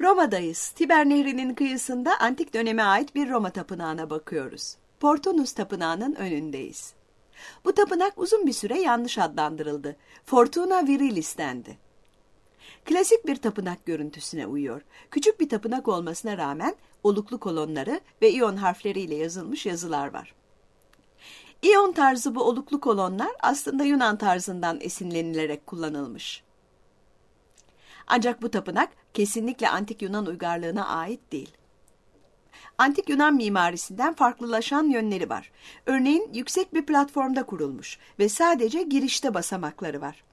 Roma'dayız. Tiber Nehri'nin kıyısında antik döneme ait bir Roma tapınağına bakıyoruz. Portunus Tapınağı'nın önündeyiz. Bu tapınak uzun bir süre yanlış adlandırıldı. Fortuna Virilis dendi. Klasik bir tapınak görüntüsüne uyuyor. Küçük bir tapınak olmasına rağmen oluklu kolonları ve iyon harfleriyle yazılmış yazılar var. İyon tarzı bu oluklu kolonlar aslında Yunan tarzından esinlenilerek kullanılmış. Ancak bu tapınak kesinlikle antik Yunan uygarlığına ait değil. Antik Yunan mimarisinden farklılaşan yönleri var. Örneğin yüksek bir platformda kurulmuş ve sadece girişte basamakları var.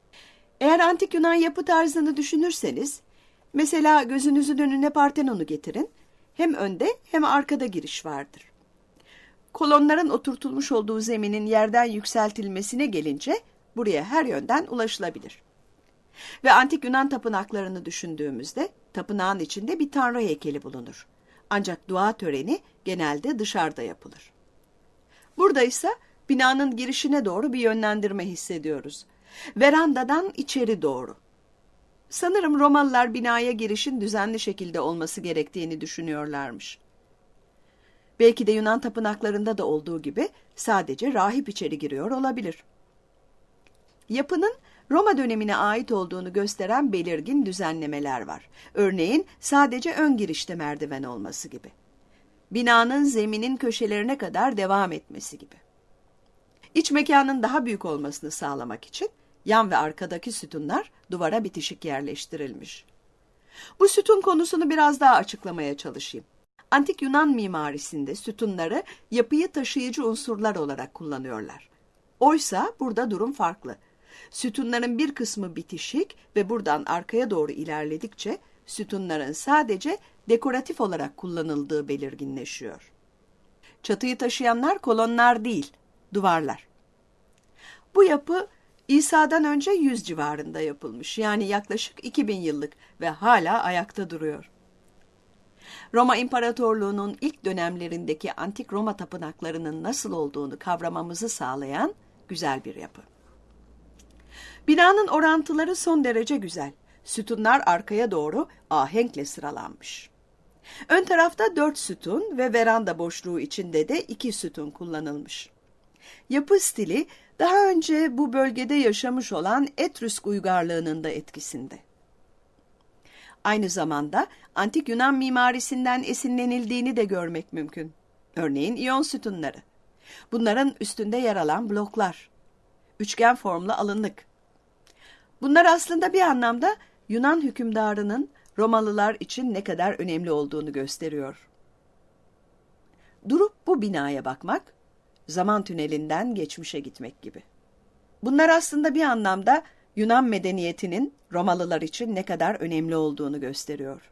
Eğer antik Yunan yapı tarzını düşünürseniz, mesela gözünüzün önüne Partenon'u getirin, hem önde hem arkada giriş vardır. Kolonların oturtulmuş olduğu zeminin yerden yükseltilmesine gelince buraya her yönden ulaşılabilir. Ve antik Yunan tapınaklarını düşündüğümüzde tapınağın içinde bir tanrı heykeli bulunur. Ancak dua töreni genelde dışarıda yapılır. Burada ise binanın girişine doğru bir yönlendirme hissediyoruz. Verandadan içeri doğru. Sanırım Romalılar binaya girişin düzenli şekilde olması gerektiğini düşünüyorlarmış. Belki de Yunan tapınaklarında da olduğu gibi sadece rahip içeri giriyor olabilir. Yapının Roma dönemine ait olduğunu gösteren belirgin düzenlemeler var. Örneğin sadece ön girişte merdiven olması gibi. Binanın zeminin köşelerine kadar devam etmesi gibi. İç mekanın daha büyük olmasını sağlamak için yan ve arkadaki sütunlar duvara bitişik yerleştirilmiş. Bu sütun konusunu biraz daha açıklamaya çalışayım. Antik Yunan mimarisinde sütunları yapıyı taşıyıcı unsurlar olarak kullanıyorlar. Oysa burada durum farklı. Sütunların bir kısmı bitişik ve buradan arkaya doğru ilerledikçe sütunların sadece dekoratif olarak kullanıldığı belirginleşiyor. Çatıyı taşıyanlar kolonlar değil, duvarlar. Bu yapı İsa'dan önce 100 civarında yapılmış. Yani yaklaşık 2000 yıllık ve hala ayakta duruyor. Roma İmparatorluğu'nun ilk dönemlerindeki antik Roma tapınaklarının nasıl olduğunu kavramamızı sağlayan güzel bir yapı. Binanın orantıları son derece güzel. Sütunlar arkaya doğru ahenkle sıralanmış. Ön tarafta dört sütun ve veranda boşluğu içinde de iki sütun kullanılmış. Yapı stili daha önce bu bölgede yaşamış olan Etrüsk uygarlığının da etkisinde. Aynı zamanda antik Yunan mimarisinden esinlenildiğini de görmek mümkün. Örneğin iyon sütunları. Bunların üstünde yer alan bloklar. Üçgen formlu alınlık. Bunlar aslında bir anlamda Yunan hükümdarının Romalılar için ne kadar önemli olduğunu gösteriyor. Durup bu binaya bakmak, zaman tünelinden geçmişe gitmek gibi. Bunlar aslında bir anlamda Yunan medeniyetinin Romalılar için ne kadar önemli olduğunu gösteriyor.